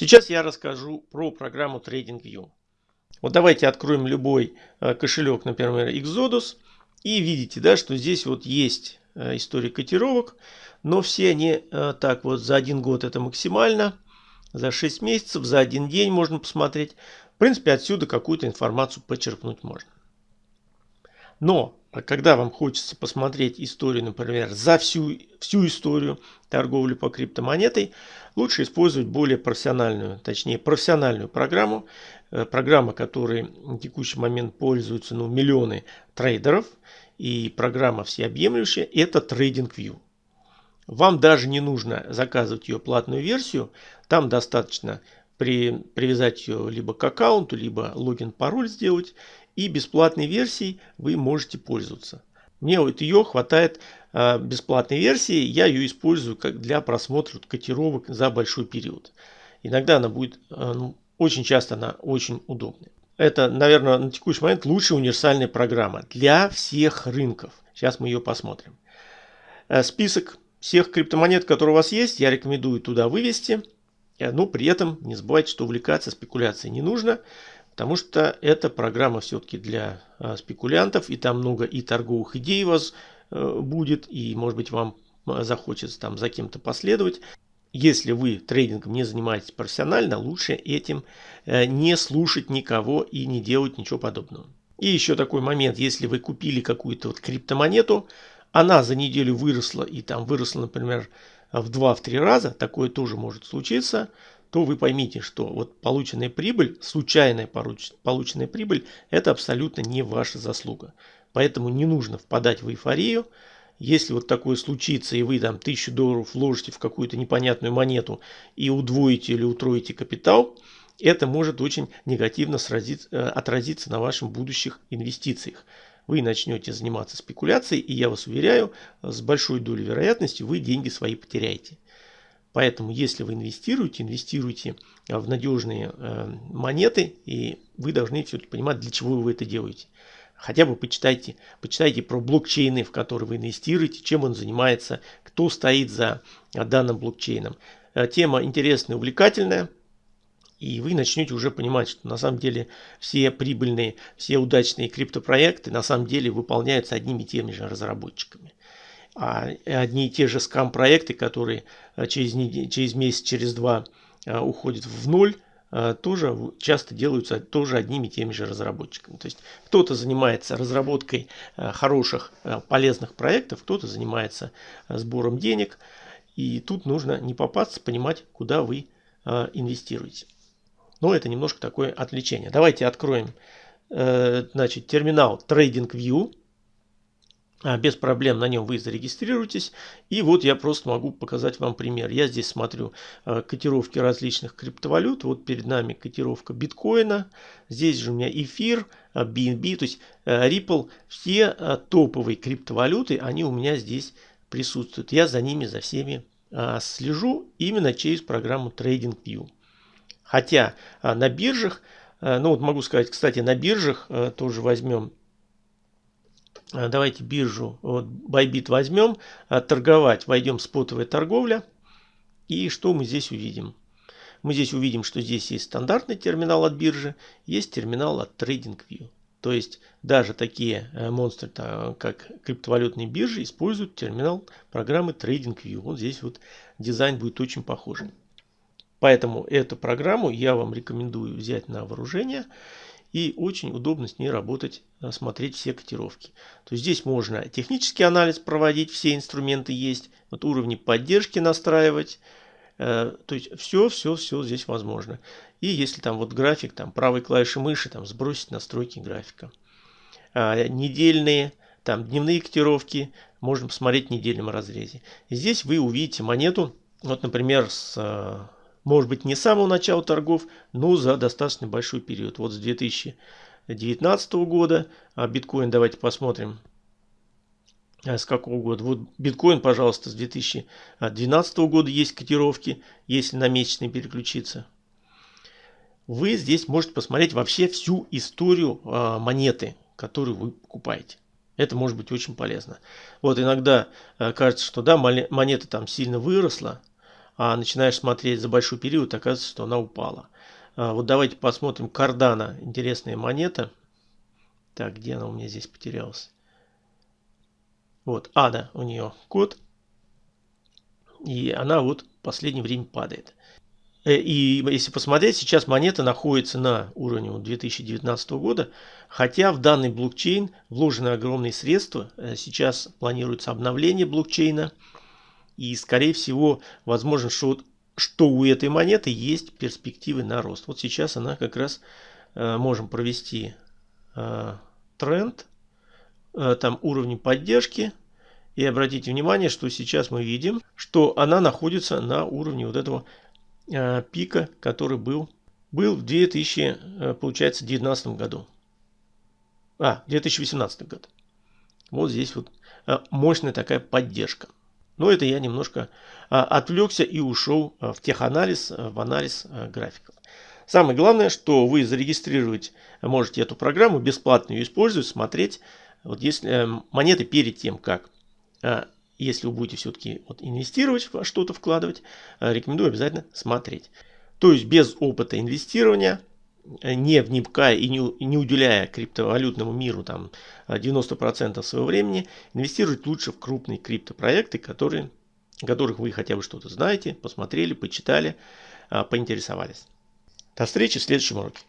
Сейчас я расскажу про программу TradingView. Вот давайте откроем любой э, кошелек, например, Exodus. И видите, да, что здесь вот есть э, история котировок. Но все они э, так вот за один год это максимально. За 6 месяцев, за один день можно посмотреть. В принципе, отсюда какую-то информацию почерпнуть можно. Но когда вам хочется посмотреть историю, например, за всю, всю историю торговли по криптомонетой, лучше использовать более профессиональную, точнее профессиональную программу. Э, программа, которой в текущий момент пользуются ну, миллионы трейдеров. И программа всеобъемлющая – это TradingView. Вам даже не нужно заказывать ее платную версию. Там достаточно при, привязать ее либо к аккаунту, либо логин-пароль сделать и бесплатной версией вы можете пользоваться. Мне вот ее хватает э, бесплатной версии, я ее использую как для просмотра котировок за большой период. Иногда она будет, э, ну, очень часто она очень удобная. Это, наверное, на текущий момент лучшая универсальная программа для всех рынков. Сейчас мы ее посмотрим. Э, список всех криптомонет, которые у вас есть, я рекомендую туда вывести. Но при этом не забывайте, что увлекаться спекуляцией не нужно. Потому что эта программа все-таки для а, спекулянтов, и там много и торговых идей у вас э, будет, и может быть вам захочется там за кем-то последовать. Если вы трейдингом не занимаетесь профессионально, лучше этим э, не слушать никого и не делать ничего подобного. И еще такой момент, если вы купили какую-то вот криптомонету, она за неделю выросла и там выросла, например, в 2-3 раза, такое тоже может случиться, то вы поймите, что вот полученная прибыль, случайная полученная прибыль, это абсолютно не ваша заслуга. Поэтому не нужно впадать в эйфорию. Если вот такое случится, и вы там тысячу долларов вложите в какую-то непонятную монету и удвоите или утроите капитал, это может очень негативно сразиться, э, отразиться на ваших будущих инвестициях. Вы начнете заниматься спекуляцией, и я вас уверяю, с большой долей вероятности вы деньги свои потеряете. Поэтому, если вы инвестируете, инвестируйте э, в надежные э, монеты, и вы должны все-таки понимать, для чего вы это делаете. Хотя бы почитайте, почитайте про блокчейны, в которые вы инвестируете, чем он занимается, кто стоит за э, данным блокчейном. Тема интересная, увлекательная. И вы начнете уже понимать, что на самом деле все прибыльные, все удачные криптопроекты на самом деле выполняются одними и теми же разработчиками а одни и те же скам-проекты, которые э, через, через месяц, через два э, уходят в ноль, э, тоже часто делаются тоже одними и теми же разработчиками. То есть кто-то занимается разработкой хороших, полезных проектов, кто-то занимается сбором денег. И тут нужно не попасться, понимать, куда вы инвестируете. Но это немножко такое отвлечение. Давайте откроем значит, терминал TradingView. А, без проблем на нем вы зарегистрируетесь. И вот я просто могу показать вам пример. Я здесь смотрю а, котировки различных криптовалют. Вот перед нами котировка биткоина. Здесь же у меня эфир, BNB, то есть Ripple. Все а, топовые криптовалюты, они у меня здесь присутствуют. Я за ними, за всеми слежу именно через программу TradingView. Хотя на биржах, ну вот могу сказать, кстати, на биржах тоже возьмем а, давайте биржу вот, Bybit возьмем, а, торговать, войдем в спотовая торговля. И что мы здесь увидим? Мы здесь увидим, что здесь есть стандартный терминал от биржи, есть терминал от TradingView. То есть даже такие э, монстры, как криптовалютные биржи, используют терминал программы TradingView. Вот здесь вот дизайн будет очень похожий. Поэтому эту программу я вам рекомендую взять на вооружение. И очень удобно с ней работать, э, смотреть все котировки. То есть здесь можно технический анализ проводить, все инструменты есть. Вот уровни поддержки настраивать. Э, то есть все, все, все здесь возможно. И если там вот график, там правой клавишей мыши, там сбросить настройки графика. А, недельные, там дневные котировки, можно посмотреть в недельном разрезе. И здесь вы увидите монету, вот например с э, может быть не с самого начала торгов, но за достаточно большой период. Вот с 2019 года а биткоин давайте посмотрим. А с какого года? Вот биткоин, пожалуйста, с 2012 года есть котировки, если на месячный переключиться. Вы здесь можете посмотреть вообще всю историю а, монеты, которую вы покупаете. Это может быть очень полезно. Вот иногда а, кажется, что да, монета там сильно выросла, а начинаешь смотреть за большой период, оказывается, что она упала. А, вот давайте посмотрим Cardano, интересная монета. Так, где она у меня здесь потерялась? Вот, ада у нее код. И она вот в последнее время падает. Э, и если посмотреть, сейчас монета находится на уровне 2019 года, хотя в данный блокчейн вложены огромные средства. Э, сейчас планируется обновление блокчейна. И скорее всего, возможно, что, что у этой монеты есть перспективы на рост. Вот сейчас она как раз э, можем провести тренд, там уровни поддержки. И обратите внимание, что сейчас мы видим, что она находится на уровне вот этого Э, пика, который был, был в 2000, э, получается, 2019 году. А, 2018 год. Вот здесь вот э, мощная такая поддержка. Но это я немножко отвлекся и ушел в теханализ, в анализ графиков. Самое главное, что вы зарегистрировать можете эту программу, бесплатно ее использовать, смотреть. Вот если монеты перед тем, как если вы будете все-таки вот инвестировать во что-то, вкладывать, э, рекомендую обязательно смотреть. То есть без опыта инвестирования, э, не вникая и не, уделяя криптовалютному миру там 90% э, своего времени, инвестировать лучше в крупные криптопроекты, которые, которых вы хотя бы что-то знаете, посмотрели, почитали, поинтересовались. До встречи в следующем уроке.